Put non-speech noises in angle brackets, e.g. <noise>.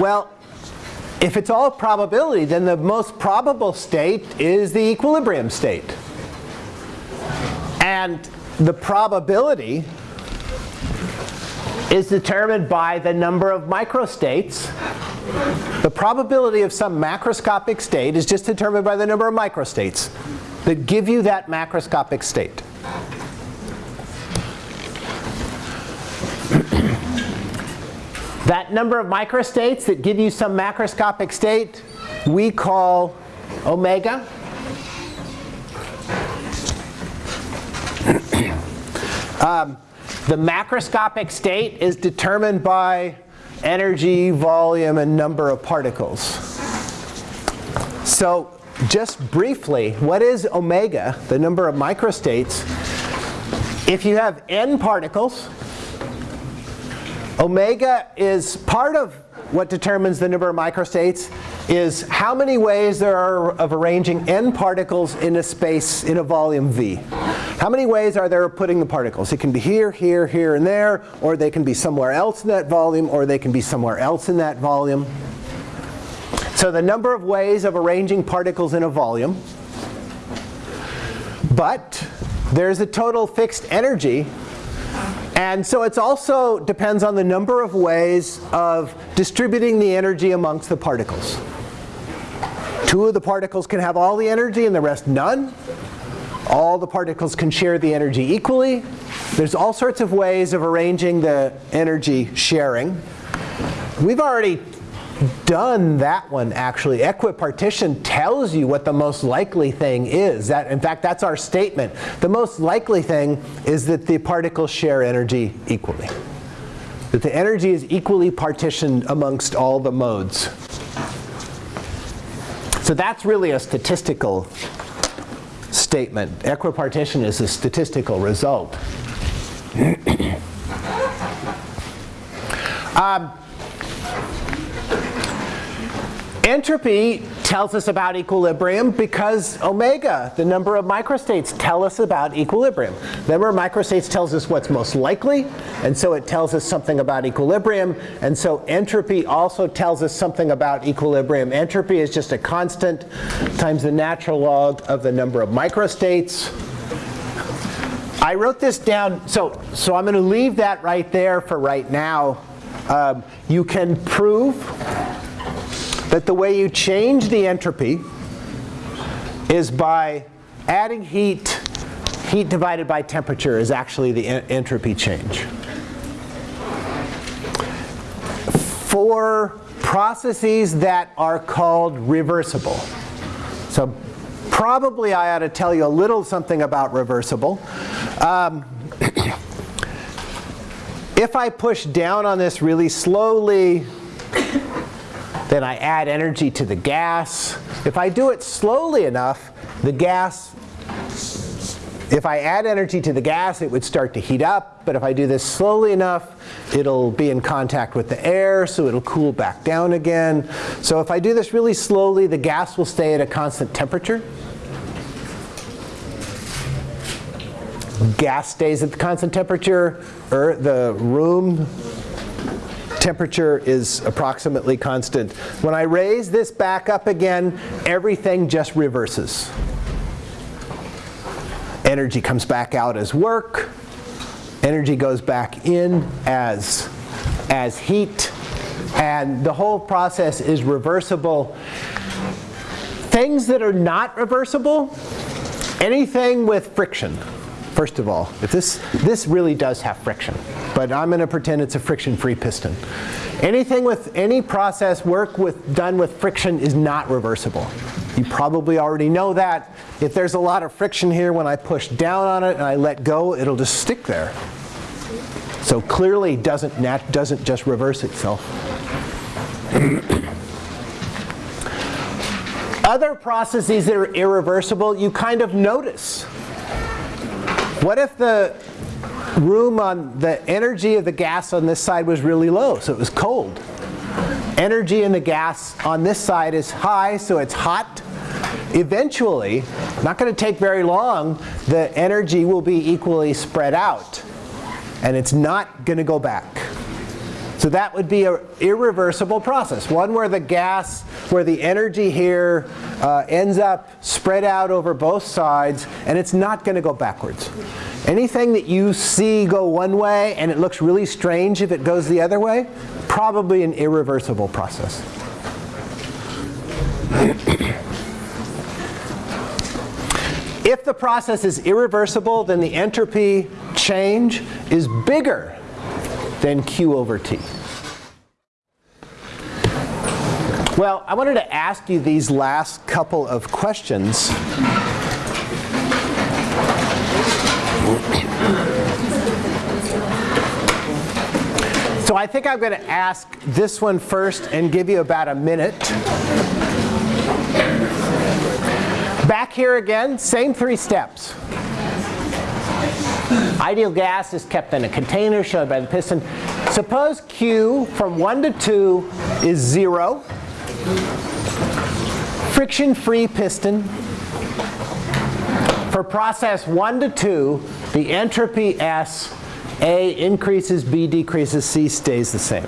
Well, if it's all probability, then the most probable state is the equilibrium state. And the probability is determined by the number of microstates. The probability of some macroscopic state is just determined by the number of microstates that give you that macroscopic state. That number of microstates that give you some macroscopic state we call omega. <clears throat> um, the macroscopic state is determined by energy, volume, and number of particles. So just briefly, what is omega, the number of microstates? If you have n particles, omega is part of what determines the number of microstates is how many ways there are of arranging n particles in a space in a volume V. How many ways are there of putting the particles? It can be here, here, here, and there, or they can be somewhere else in that volume, or they can be somewhere else in that volume. So the number of ways of arranging particles in a volume. But there's a total fixed energy and so it also depends on the number of ways of distributing the energy amongst the particles. Two of the particles can have all the energy and the rest none. All the particles can share the energy equally. There's all sorts of ways of arranging the energy sharing. We've already done that one actually. Equipartition tells you what the most likely thing is. That, in fact, that's our statement. The most likely thing is that the particles share energy equally. That the energy is equally partitioned amongst all the modes. So that's really a statistical statement. Equipartition is a statistical result. <clears throat> um, Entropy tells us about equilibrium because omega, the number of microstates, tell us about equilibrium. Of microstates tells us what's most likely, and so it tells us something about equilibrium. And so entropy also tells us something about equilibrium. Entropy is just a constant times the natural log of the number of microstates. I wrote this down, so, so I'm going to leave that right there for right now. Um, you can prove that the way you change the entropy is by adding heat. Heat divided by temperature is actually the en entropy change. For processes that are called reversible. So probably I ought to tell you a little something about reversible. Um, <clears throat> if I push down on this really slowly, then I add energy to the gas. If I do it slowly enough, the gas, if I add energy to the gas, it would start to heat up. But if I do this slowly enough, it'll be in contact with the air, so it'll cool back down again. So if I do this really slowly, the gas will stay at a constant temperature. Gas stays at the constant temperature, or the room temperature is approximately constant. When I raise this back up again, everything just reverses. Energy comes back out as work. Energy goes back in as, as heat. And the whole process is reversible. Things that are not reversible, anything with friction first of all. If this, this really does have friction, but I'm going to pretend it's a friction-free piston. Anything with any process work with, done with friction is not reversible. You probably already know that. If there's a lot of friction here, when I push down on it and I let go, it'll just stick there. So clearly doesn't, nat doesn't just reverse itself. <coughs> Other processes that are irreversible, you kind of notice. What if the room on the energy of the gas on this side was really low, so it was cold? Energy in the gas on this side is high, so it's hot. Eventually, not going to take very long, the energy will be equally spread out. And it's not going to go back. So that would be an irreversible process, one where the gas, where the energy here uh, ends up spread out over both sides, and it's not going to go backwards. Anything that you see go one way and it looks really strange if it goes the other way, probably an irreversible process. If the process is irreversible, then the entropy change is bigger than Q over T. Well, I wanted to ask you these last couple of questions. So I think I'm going to ask this one first and give you about a minute. Back here again, same three steps. Ideal gas is kept in a container shown by the piston. Suppose Q from 1 to 2 is 0. Friction-free piston. For process 1 to 2, the entropy S, A increases, B decreases, C stays the same.